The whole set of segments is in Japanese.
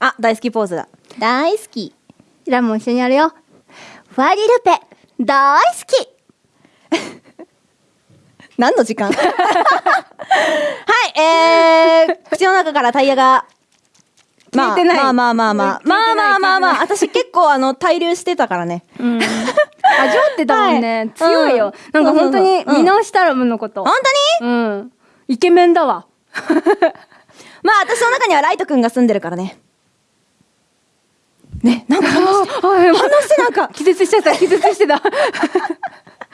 あ、大好きポーズだ。大好き。ラも一緒にやるよ。ファリルペ、大好き 何の時間？はい、えー、口の中からタイヤが。まあ、まあまあまあまあ、まあまあまあまあ、私結構あの、滞留してたからね。うん。味わってたもんね。強いよ、なんか本当に見直したら、ムのこと。本当に？うん。イケメンだわ。まあ、私の中にはライト君が住んでるからね。ねなんか反応してなんか。気絶しちゃった。気絶してた。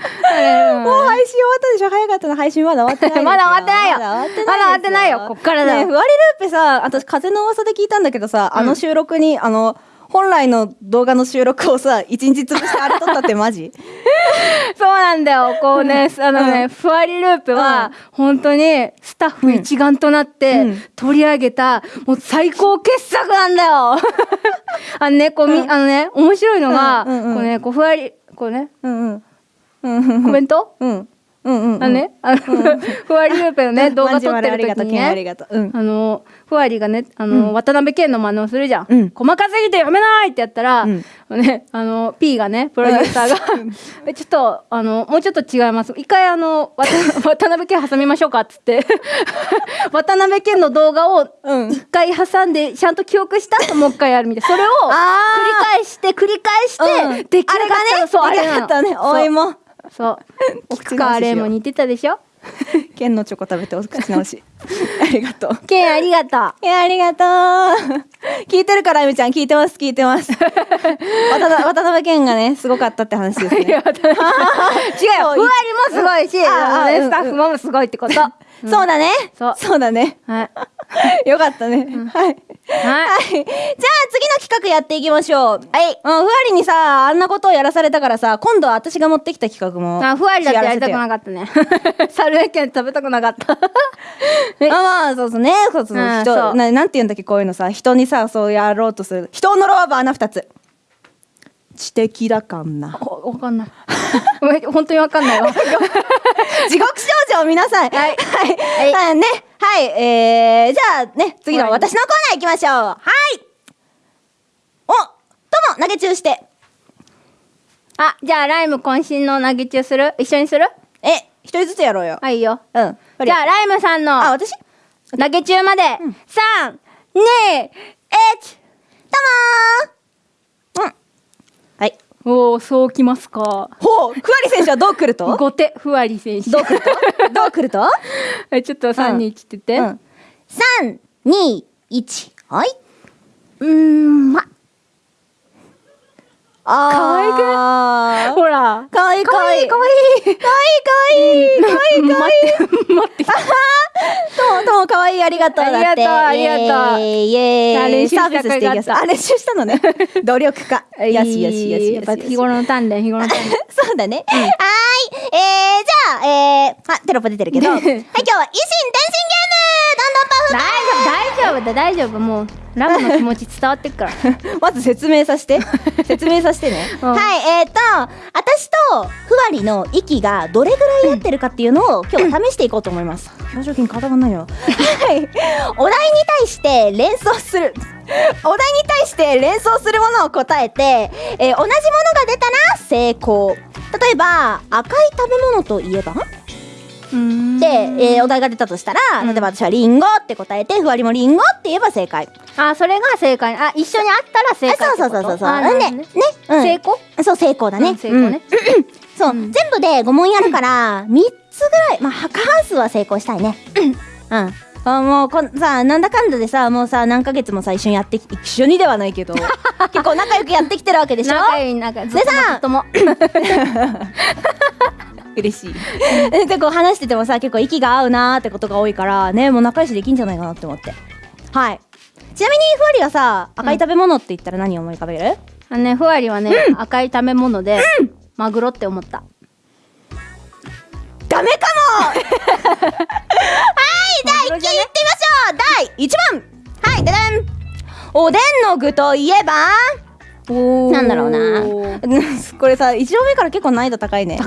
もう配信終わったでしょ。早かったの配信まだ終わってない まだ終わってないよ。まだ終わってないまだ終わってないよ。こっからだ。よねふわりルーペさ私風の噂で聞いたんだけどさ、あの収録にあの本来の動画の収録をさ一日潰してあれ撮ったってマジ？そうなんだよ。こうねあのね、うん。ふわりループは、本当にスタッフ一丸となってうん。取り上げた、もう最高傑作なんだよ。あのねこうみ、うん。あのね面白いのが、うんうんうんこうねこうふわりこうね。うんうんうん。コメント、うんうんうんあのね、あの、ふわりループのね、動画撮ってるマジありがとう時にケンありね、がとううん。あの、ふわりがね、あの、うん。渡辺謙の真似をするじゃん。うん。細かすぎて読めないってやったら、うん。ね、あの、P がね、プロデューサーが、えちょっと、あの、もうちょっと違います。一回あの、渡 渡辺謙挟みましょうかっつって、渡辺謙の動画をうん。一回挟んで、ちゃんと記憶した後もう一回やるみたいな。それを、繰り返して、繰り返して、うん。出来上がったのそう、ああれがったね。おいもそう。奥川レイも似てたでしょ？ケンのチョコ食べてお口直し ありがとうケンありがとう。いや、ありがとう。聞いてるから、あゆみちゃん。聞いてます、聞いてます。渡辺渡辺謙がね、すごかったって話ですね。違うよ。ふわりもすごいし、スタッフもすごいってこと。はそうだね。そうだね。い。よかったね。はい。はい。はい。じゃあ、次の企画やっていきましょう。はい。うん、ふわりにさ、あんなことをやらされたからさ、今度は私が持ってきた企画も。あ、ふわりだってやりたくなかったね。サルエケン食べたくなかった。た。あ、まあ、そうそうね。そうそう。うん人ななんて言うんだっけ、こういうのさ。人にさ、そうやろうとする。人を呪わば穴二つ。知的だかんな。おわかんない。本当にわかんないわ。地獄少女皆さん。はいはい。はい。ね。はい。えー、じゃあね、次の私のコーナー行きましょう。はい。お、とも投げ中して。あ、じゃあライム渾身の投げ中する？一緒にする？え、一人ずつやろうよ。はいいいよ。うん。じゃあライムさんあ、の私？と投げ中まで、3、2、1、もーうん。はい。おー、そうきますか。ほう、ふわり選手はどう来ると？後手、ふわり選手。どう来ると？どう来ると？えちょっと3、2、1ってて。うん。三、二、一。はい。うーん、ま、あー。可愛くほら。かわいいかわいい。かわいい。かわいいかわいい。かわいいかわいい。待って。とも、ともかわいい、ありがとう。だって。ありがとうありがとうイエーイイサービスしていきます。あ練習したのね。努力家。よしよしよし。やっぱ日頃の鍛錬、日頃の鍛錬。そうだね。はーい。えー、じゃあ、えー、あ、テロップ出てるけど。はい、今日は、維新伝心ゲームどんどんパフ大丈夫、大丈夫だ、大丈夫。もう、ラムの気持ち伝わってっから。まず説明させて。説明させてね。うんはい、えーと、私とふわりの息がどれぐらい合ってるかっていうのを今日 試していこうと思います。表情筋固まんないよ。はい。お題に対して連想する。お題に対して連想するものを答えて、えー同じものが出たら成功。例えば、赤い食べ物といえば？うんで、えーお題が出たとしたら、うん例えば私はリンゴって答えて、ふわりもリンゴって言えば正解。あ、それが正解。あ、一緒にあったら正解。そうそうそうそう。あなんで、ねね。うん成功？そう、成功だね。うん成功ね。そう、うん全部で5問やるから、3つぐらい、まあ、過半数は成功したいね。うん。あもうこんさなんだかんだでさもうさ何ヶ月もさ一緒にやってき一緒にではないけど 結構仲良くやってきてるわけでしょ？仲いい、仲でさとも。嬉しい。でこう話しててもさ結構息が合うなーってことが多いからねもう仲良しできんじゃないかなって思って。はい。ちなみにふわりはさ赤い食べ物って言ったら何を思い浮かべる、あのね、ふわりはね、赤い食べ物で、マグロって思った。ダメかも！はい第1位いってみましょう。第1問はいででん。おでんの具といえば？おなんだろうな。これさ1問目から結構難易度高いね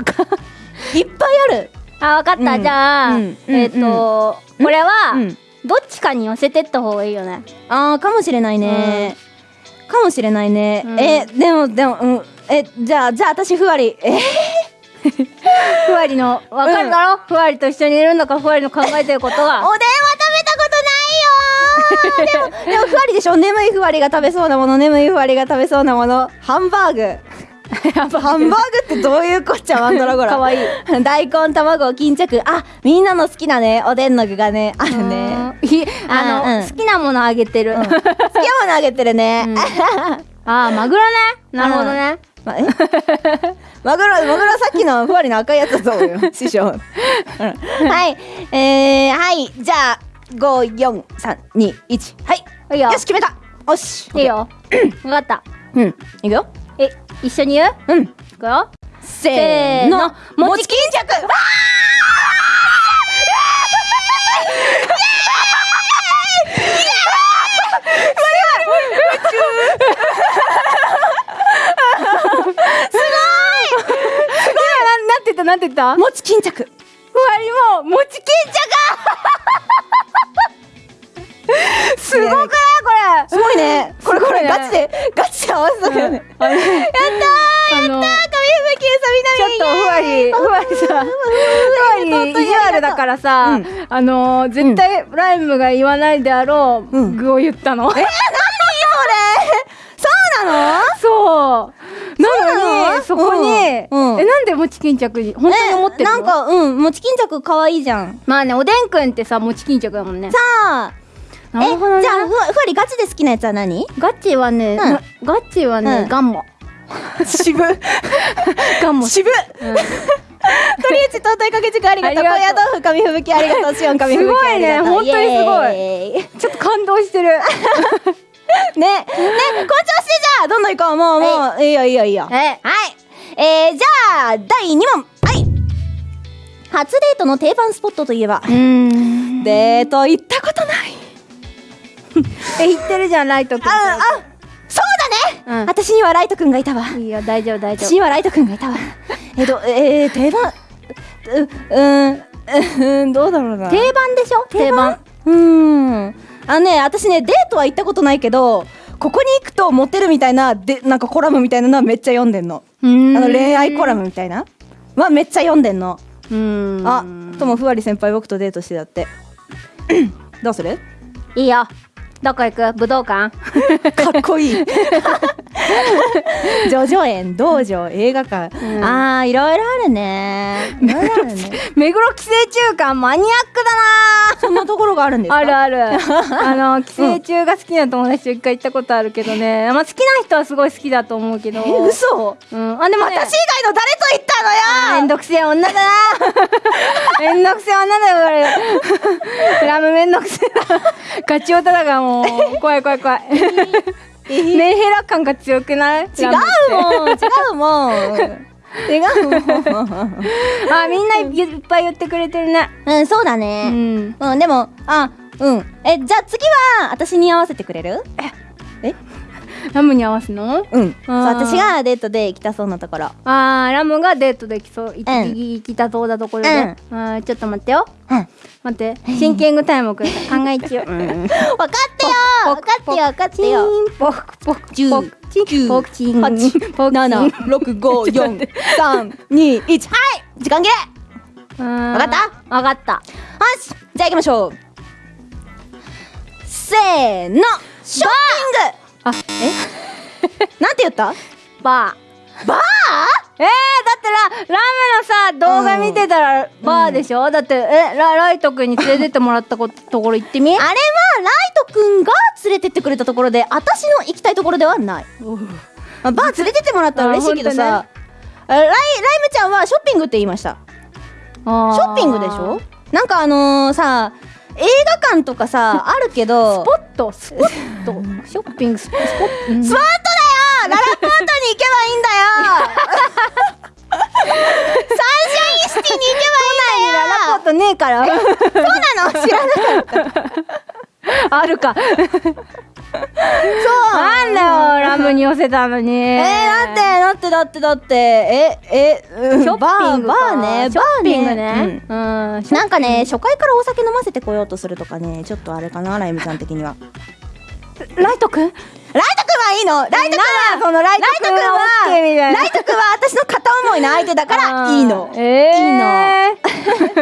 いっぱいある。あ、わかった。うん。じゃあ、うん。えっと、これはうん、どっちかに寄せてった方がいいよね。あーかもしれないね、かもしれないね、うん。えでもでもうん。えじゃあじゃあ私ふわり。え？ふわりのわかるだろ、ふわりと一緒にいるのかふわりの考えてること おでんはは食べたことないよー。でもでもふわりでしょ？眠いふわりが食べそうなもの眠いふわりが食べそうなもの。ハンバーグハンバーグってどういうこっちゃワンドラゴラ。かわい。い大根卵巾着。あみんなの好きなねおでんの具がねあるね。あ の、あうん。好きなものあげてる、好きなものあげてるね、うん。あーマグロね。なるほどね。まえ？マグロマグロさっきのふわりの赤いやつだと思うよ。師匠、うん。はい。えー、はい。じゃあ五四三二一。はい。いよ。し決めた。よし。いいよ。分かった。うん。いくよえ一緒に言う？うん。いくよ。せーの。餅巾着。わななんて言った？なんて言った？ー餅巾着。ふわりも餅巾着ムが言わないであろう、うん。具を言ったの、そうなの？そう。なのにそそうなの？こに、うん。うん。えなんで餅巾着に本当に思ってるの？なんかうん餅巾着可愛いじゃん。まあねおでんくんってさ餅巾着だもんね。さあなるほどね。えじゃあふわふわりガチで好きなやつは何？ガチはね、ガチはね、うん。ガンモ。渋 ガンモ。渋うん鳥内東海かけ軸ありがとう。高野豆腐紙吹雪ありがとう。シオン紙吹雪ありがとう。すごいね。本当にすごい。ちょっと感動してる。ね。ね。この調子でじゃあどんどん行こう。もうもうい。いよいいよいいよ。え。はい。えー、じゃあ第2問。はい初デートの定番スポットといえば？うん。デート行ったことない。え言ってるじゃんライトくんああそうだね、うん。私にはライトくんがいたわ。いいよ大丈夫大丈私にはライトくんがいたわえっとえー、定番。ううーんどうだろうな。夫定番でしょ？定番？うーん。あのね私ねデートは行ったことないけどここに行くとモテるみたいなでなんかコラムみたいなのはめっちゃ読んでんの。ああの恋愛コラムみたいな？はめっちゃ読んでんの。うん。あともふわり先輩僕とデートしてだって。どうする？いいよ。どこ行く？武道館？かっこいい ジョジョ園道場映画館、うん。あーいろいろあるね。いろいろあるね。目黒寄生虫館マニアックだそんなところがあるんですあるある。あの寄生虫が好きな友達と一回行ったことあるけどね、まあ、好きな人はすごい好きだと思うけど。え嘘？うん、あでもね私以外の誰と行ったのよ？めんどくせえ女だな。めんどくせえ女だよこれラムめんどくせえな。ガチオタだからもう。怖い怖い怖い メンヘラ感が強くない？違うもん違うもん。違うもん。あみんないっぱい言ってくれてるね。うんそうだうねん。うん、でもあうん。えじゃあ次は私に合わせてくれる？ラムに合わすの？うん。そう私がデートで行きたそうなところ。あーラムがデートできそう。行き,、うん。行きたそうなところで、あーちょっと待ってよ。うん。待って。シンキングタイムをください考え中。うん。分かってよ。分かってよ。分かってよ。ポクポク10ポクチン。ポクチン。8ポクチン。7 6 5 4 3 2 1はい。時間切れ。わわかった？わかった。よし。じゃあ行きましょう。せーの。ショッピングあ なんて言った？バー。バー？えー、だってララムのさ動画見てたらバーでしょ、だってえラライト君に連れてってもらったこところ行ってみ？あれはライトくんが連れてってくれたところで私の行きたいところではない。あバー連れてってもらったら嬉しいけどさ、あライライムちゃんはショッピングって言いました。シショッピングでしょ？なんかあのー、さ映画館とかさあるけどスポットスポット ショッピングスポット、うん。スポットだよララポートに行けばいいんだよサンシャインシティに行けばいいんだよララポー。トねえからそうなの知らなかった。あるか。なんだよラムに寄せたのに。えー、だってだってだってだって。ええうんショッピングか。バーバーねバーね。うん。うんなんかね初回からお酒飲ませてこようとするとかねちょっとあれかなライムちゃん的にはライトくんライトくんはいいの。ライトくんはそのライトくんはライトくんは私の片思いの相手だから いいの。ええいいの。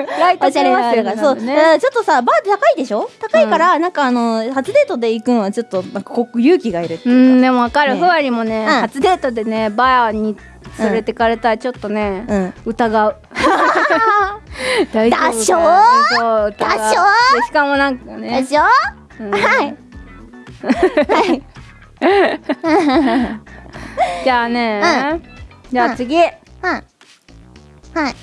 ライトおしゃれなあれががそう、ねう。んちょっとさバー高いでしょ？高いから、なんかあの初デートで行くのはちょっとなんかこ勇気がいるってういうか。んでもわかる。ね。ふわりもねうん。初デートでねバーに連れてかれたらちょっとねうん。疑う。大丈夫だっしょそう疑う。だっしょでしかもなんかでね。しょ、うん。はいはいじゃあね。じゃあ次。はいはい。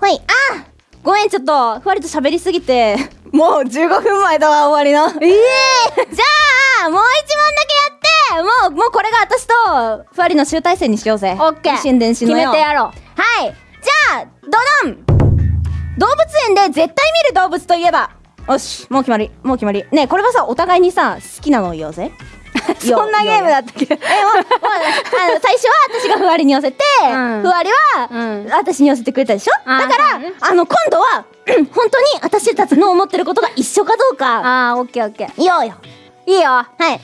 はい。あ！ごめんちょっとふわりと喋りすぎて。もう15分前だわ終わりの。ええ。じゃあもう一問だけやって。もうもうこれが私とふわりの集大成にしようぜ。オッケー。一心伝心決のよめてやろう。はい。じゃあドドン。動物園で絶対見る動物といえば？よしもう決まりもう決まり。ねえこれはさお互いにさ好きなのを言おうぜ。そんなゲームだったっけ？えもうもうあの最初は私がふわりに寄せて、うん。ふわりは、うん。私に寄せてくれたでしょ？あーだから、あの今度は 本当に私たちの思ってることが一緒かどうか。ああオッケーオッケー。言おうよ。いいよ。はい。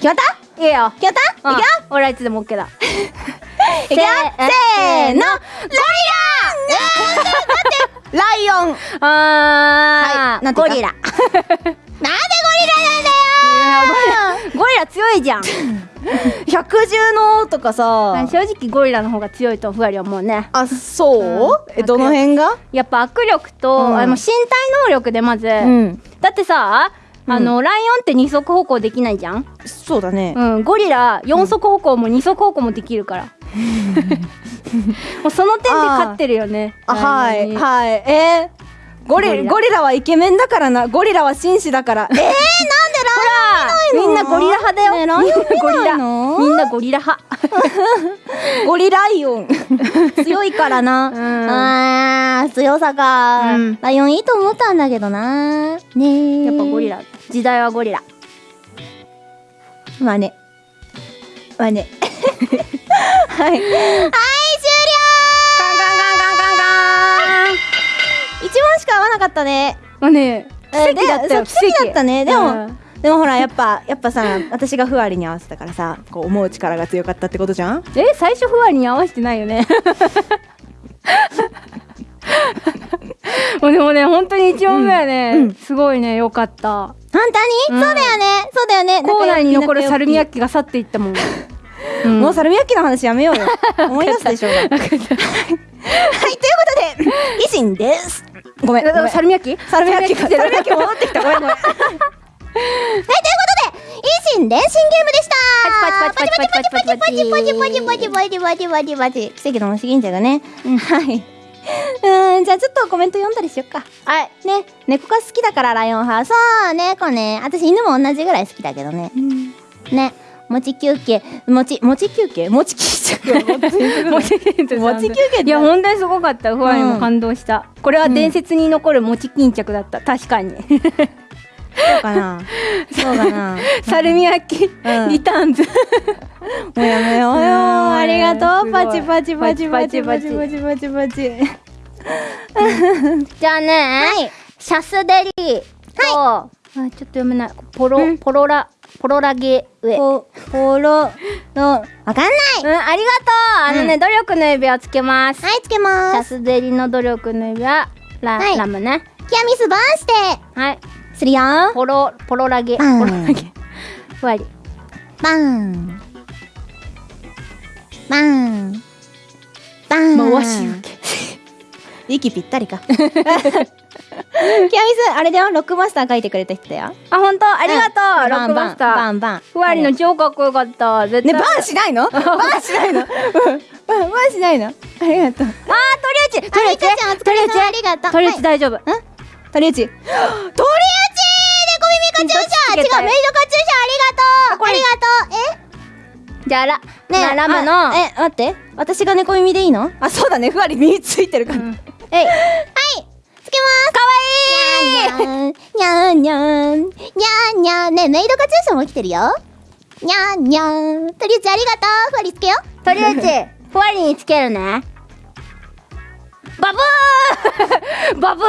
決まった？いいよ。決まった？うん。いくよ？俺はいつでもオッケーだ。いくよ。せーのラ！イオンなんでだってライオン。あはいゴリラ。なんでゴリラなんだよゴリラ強いじゃん。百獣の王とかさ。正直ゴリラの方が強いとふわりはもうね。あそう、うん。えどの辺が？やっぱ握力と、うん。あの身体能力でまず、うん。だってさうん。あの、ライオンって二足歩行できないじゃん、そうだね、うん、ゴリラ四足歩行も二足歩行もできるから、もうその点で勝ってるよね。あはいはい。えー、ゴリゴリラ。はイケメンだからな。ゴリラは紳士だからえー、なんでライオンみんなゴリラ派だよ、ねライオンみんなゴリラ。派。ゴリライオン。強いからな、うん。あー強さか、うん。ライオンいいと思ったんだけどな。ねえやっぱゴリラ。時代はゴリラ。まあねまあねはいはい一問しか合わなかったね。まあね奇え跡だったよ奇跡だったね。でも、うん。でもほらやっぱやっぱさ私がふわりに合わせたからさこう思う力が強かったってことじゃん？え最初ふわりに合わせてないよね。もうでもね本当に一問目はね、うんうん。すごいね良かった。本当に、うん。そうだよね。そうだよね。校内に残るサルミヤッッキが去っていったもん、キ もうサルミヤッキの話やめようよ。思い出すでしょうがはいということで維新です。ごめんサルミヤッキサルミヤッキがサルミヤッキ戻ってきた。ごめんごめん。はいということで維新伝心ゲームでした。パチパチパチパチパチパチパチパチパチパチパチパチパチ。パチパチパチパチ奇跡の虫銀茶がね、はいうんじゃあちょっとコメント読んだりしよっか。はい。ね猫が好きだからライオン派そう猫ね。私犬も同じぐらい好きだけどね。ね餅休憩。餅餅休憩？餅休憩餅餅休憩いや本当にすごかった。ふわりも感動した、これはうん伝説に残る餅巾着だった。確かに。そうかな。そうかな。サルミヤッキ、うん。リターンズ。もうやめようよ。う んありがとう。パチパチパチパチパチパチパチパチ。じゃあね、シャスデリーと、あちょっと読めない。ポロ、うん。ポロラポロラゲ上。ポポロの。わかんない。うん、ありがとう。あのね、うん。努力の指輪つけます、はいつけシます。ャスデリの努力の指輪ラ,、はい。ラムね。キアミスバーンして。はい。するよ。ポロポロラゲ。ポうんロラゲ。ふわり。バン。バン。バン回し受け。息ぴったりか キアミスあれだよ。ロックマスター書いてくれた人だよ。あ本当？ありがとう、うんロックマスター。バンバン。ふわりの超かっこよかった。絶ね対バンしないの？バンしないの？うん。バンバンしないの？ありがとう。あー鳥内。鳥内ちゃんお疲れ様。ありがとう。鳥内大丈夫、鳥内。鳥内！猫耳カチューシャ違うメイドカチューシャありがとう。ありがとう。え？じゃあラ,、ねララムの。あえ待って。私が猫耳でいいの？あそうだね。ふわり耳ついてるから、うん。えい。はい。つけます。かわいい。にゃんにゃん。にゃんにゃん。ねメイドカチューシャも来てるよ。にゃーにゃーとりあえずありがとう。ふわりつけよ。とりあえずふわりにつけるね。バブー！バブー！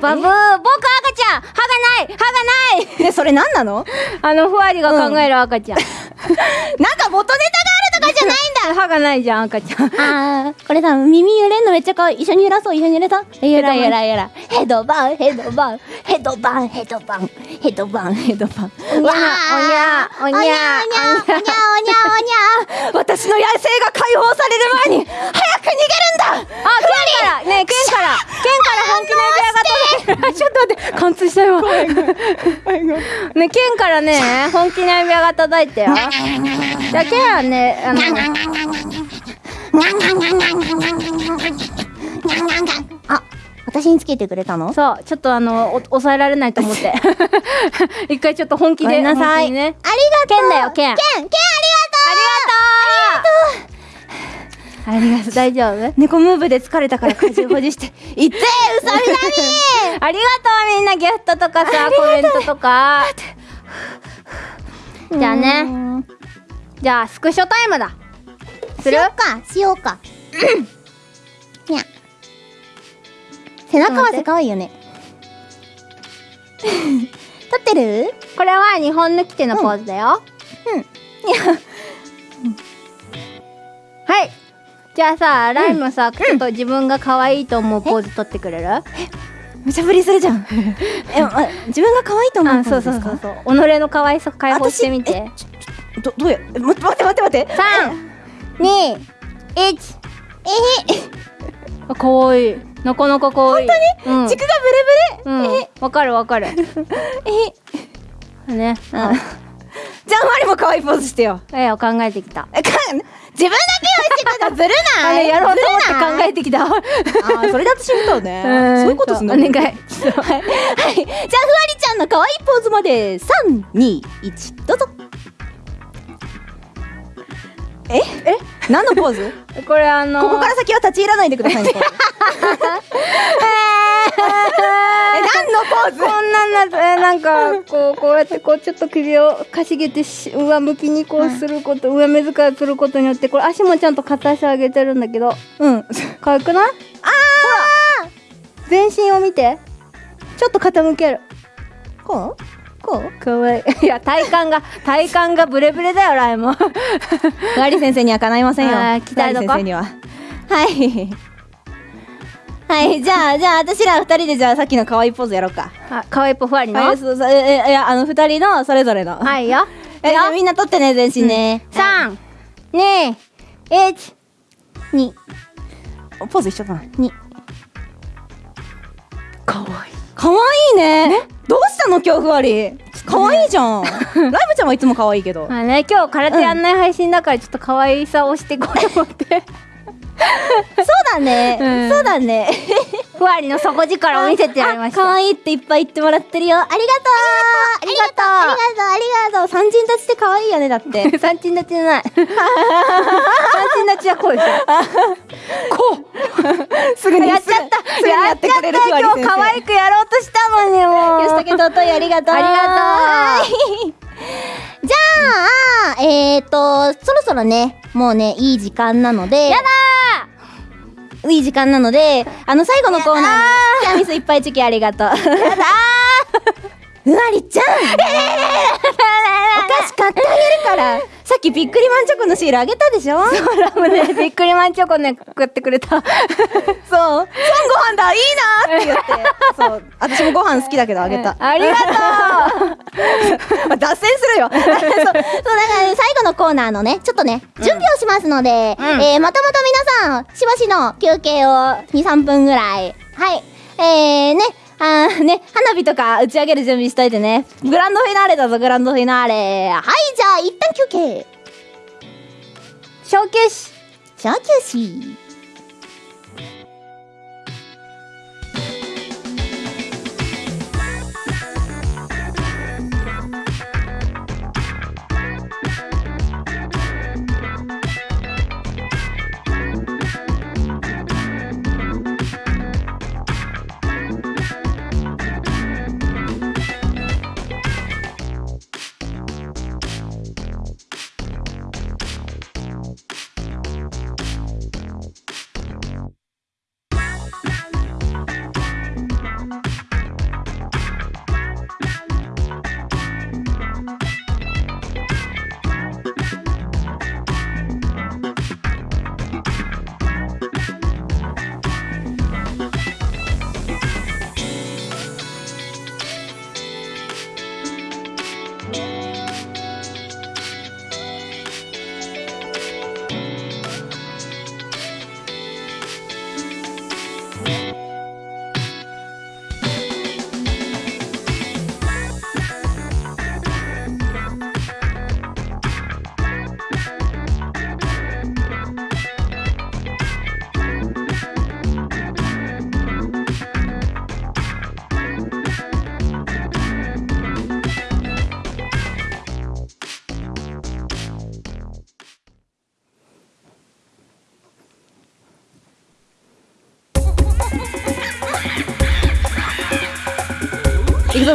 バブー！僕赤ちゃん。歯がない！歯がない！ねそれ何なの？あのふわりが考える赤ちゃん、なんか元ネタがあるとかじゃないんだ。歯がないじゃん赤ちゃん。あーこれさ耳揺れんのめっちゃ可愛い一緒に揺らそう一緒に揺れた？揺ら揺ら揺らヘドバンヘドバン。ヘドバンヘドバン。ヘドバンヘドバン。おにゃおにゃおにゃおにゃおにゃおにゃおにゃおにゃ。私の野生が解放される前に早く逃げるんだ。あ、剣から。ね剣から。剣から本気の指輪が届いてちょっと待って貫通したよ ね剣からね本気の指輪が届いたよじゃあ剣はねあのあ私につけてくれたの？そうちょっとあのお抑えられないと思って。一回ちょっと本気でごめんなさい。ね。ありがとう。剣だよ剣。剣剣ありがとう。ありがとう。大丈夫猫ムーブで疲れたから家事保持して。いってうさみな ありがとう。みんな。ギフトとかさコメントとか。みじゃあね。じゃあスクショタイムだ。する？しようかしようか。にゃ背中合わせ可愛いよね。撮ってる？これは日本抜き手のポーズだよ。うん。はい。じゃあさライムさ、ちょっと自分が可愛いと思うポーズ取ってくれる？無茶ぶりするじゃん。え、ま、自分が可愛いと思うあそうそうそうそう。己の可愛さ解放してみて。どどうや？え待って待って待って待って。三二一えあ可愛い。なかなか可愛い。本当に、うん、軸がブレブレうん。わかるわかる。えね。あじゃあマリも可愛いポーズしてよ。えを考えてきた。えか自分だけはしてたらずるあない。れやろうと思って考えてきた。あーそれで私見たね。うん。そういうことすんの？お願いはい、はい、じゃあふわりちゃんの可愛いポーズまで。三二一どうぞ。え？え？何のポーズ？これあのー。ここから先は立ち入らないでくださいね。え何のポーズ？こんなんなえなんかこうこうやってこうちょっと首をかしげてし上向きにこうすること、上目遣いすることによってこれ足もちゃんと片足上げてるんだけど。うん。可愛くない？あほら！全身を見て。ちょっと傾ける。こう？こう？可愛い。いや体幹が体幹がブレブレだよライモ。ンふわり先生にはかないませんよ。あー期待どこふわり先生には。はいはいじゃあじゃあ私ら二人でじゃあさっきの可愛いポーズやろうか。あ可愛いポファリの？はいそうそうええいやあの二人のそれぞれの。はいよ。えじゃあみんな撮ってね全身ね、三二一にポーズ一緒かな。に可愛い。可愛いね。どうしたの今日ふわり？可愛いじゃん。ライブちゃんはいつも可愛いけど。まあね今日空手やんない配信だからちょっと可愛さをしていこうと思ってそうだね、うん。そうだね。ふわりの底力を見せてやりました。あ可愛いっていっぱい言ってもらってるよ。ありがとう。ありがとう。ありがとう。ありがとう。三人立ちって可愛いよねだって。三人立ちじゃない。三人立ちはこうでしょ。こう。すぐにやっちゃった。やってくれるふわり今日可愛くやろうとしたのにも。うよしだけ尊いありがとう。ありがとう。はい。じゃあえーとそろそろねもうねいい時間なので。やだいい時間なのであの最後のコーナーにキャミスいっぱいチョキありがとう。やだ うわりちゃん 買ってあげるから。さっきビックリマンチョコのシールあげたでしょ？そうラムねびっくりマンチョコね食ってくれた。そう。ご飯だ。いいなって言って。そう。私もご飯好きだけどあげた。ありがとう。脱線するよ。そうそうだから最後のコーナーのねちょっとね準備をしますので、うん。えーまたまた皆さんしばしの休憩を23分ぐらい。はい。えー、ねあーね花火とか打ち上げる準備しといてね。グランドフィナーレだぞグランドフィナーレ。はいじゃあ一旦休憩。小休止小休止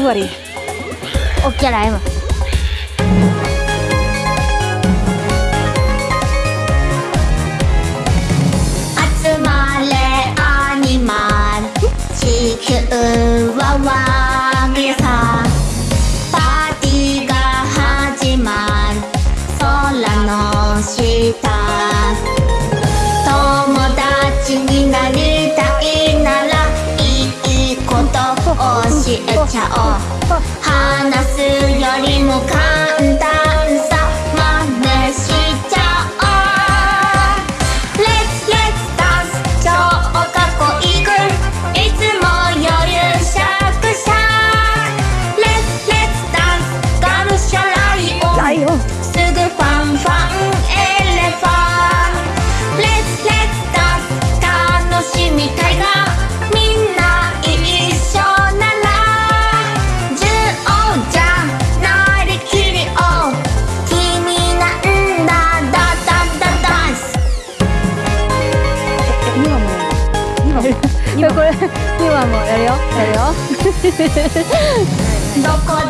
worry. Okay, I'm. 呵呵呵呵。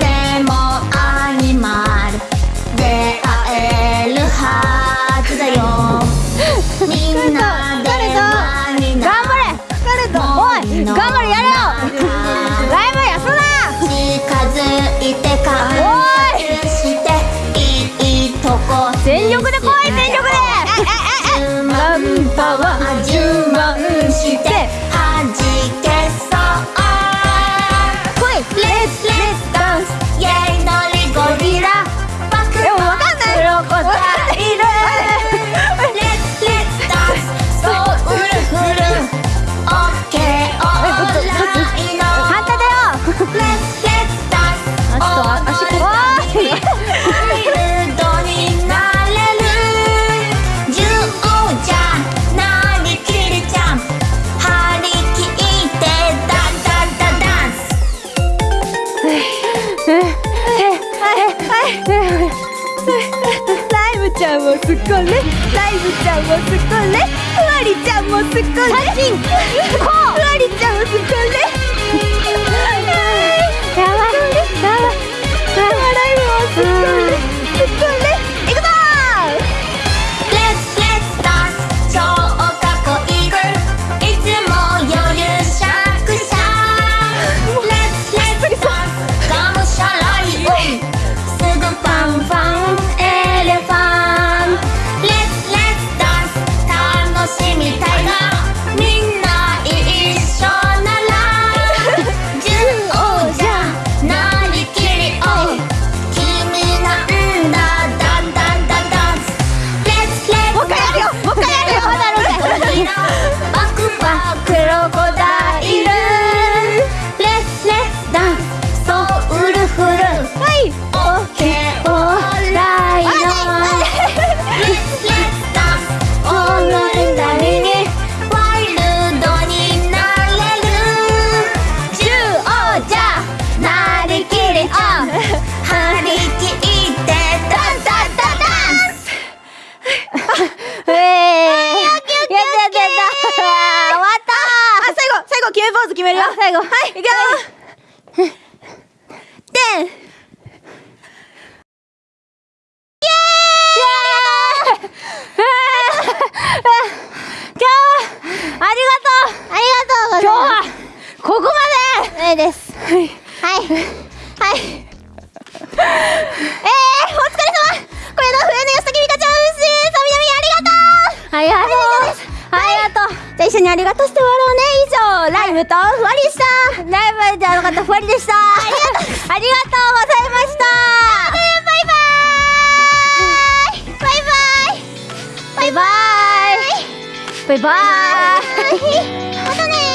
また ね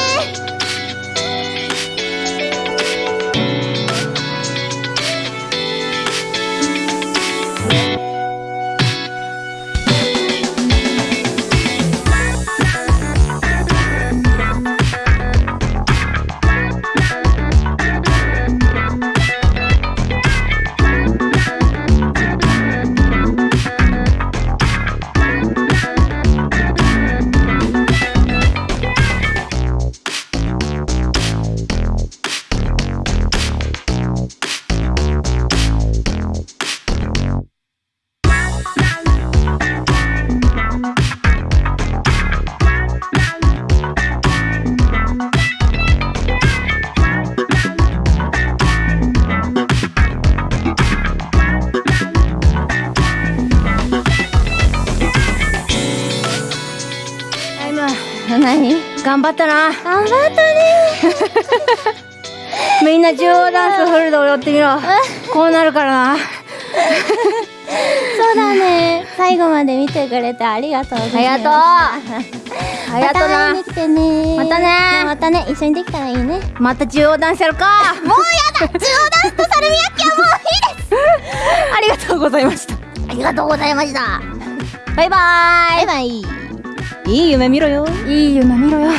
頑張ったな。頑張ったね。みんな中央ダンスフルで踊ってみろ。こうなるからな。そうだね。最後まで見てくれてありがとうございますありがとうまたね。またね。またね。一緒にできたらいいね。また中央ダンスやるか。もうやだ。中央ダンスとサルミヤッキはもういいです。ありがとうございました。ありがとうございました。バイババイバイいい夢見ろよ。いい夢見ろよ。